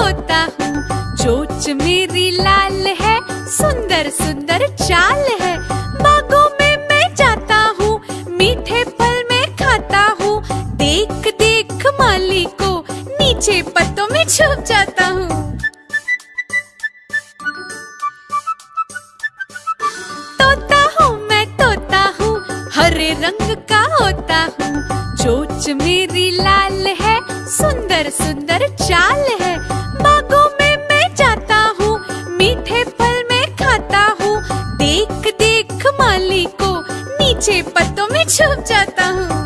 होता। हूँ चोच मेरी लाल है, सुंदर सुंदर चाल है। बागों में मैं जाता हूँ, मीठे फल में खाता हूँ। देख देख माली को, नीचे पत्तों में छुप जाता हूँ। तोता हूँ, मैं तोता हूँ, हरे रंग का होता हूँ। चोच मेरी लाल है, सुंदर सुंदर चाल पीछे पत्तों में छुप जाता हूँ।